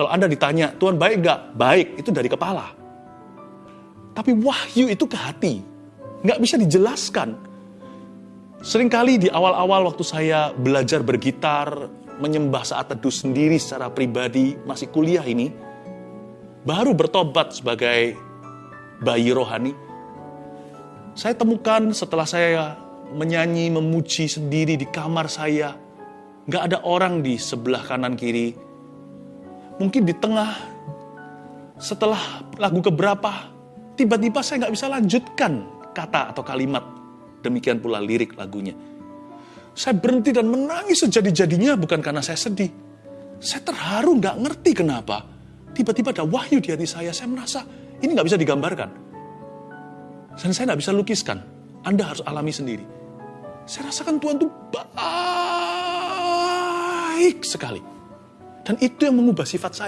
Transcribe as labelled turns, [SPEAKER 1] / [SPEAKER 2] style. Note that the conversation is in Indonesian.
[SPEAKER 1] Kalau Anda ditanya, Tuhan baik nggak? Baik, itu dari kepala. Tapi wahyu itu ke hati. Nggak bisa dijelaskan. Seringkali di awal-awal waktu saya belajar bergitar, menyembah saat teduh sendiri secara pribadi, masih kuliah ini, baru bertobat sebagai bayi rohani, saya temukan setelah saya menyanyi, memuji sendiri di kamar saya, nggak ada orang di sebelah kanan kiri. Mungkin di tengah, setelah lagu keberapa, tiba-tiba saya nggak bisa lanjutkan kata atau kalimat. Demikian pula lirik lagunya. Saya berhenti dan menangis sejadi-jadinya bukan karena saya sedih. Saya terharu nggak ngerti kenapa. Tiba-tiba ada wahyu di hati saya. Saya merasa ini nggak bisa digambarkan. Dan saya nggak bisa lukiskan. Anda harus alami sendiri. Saya rasakan Tuhan itu baik sekali. Dan itu yang mengubah sifat saya.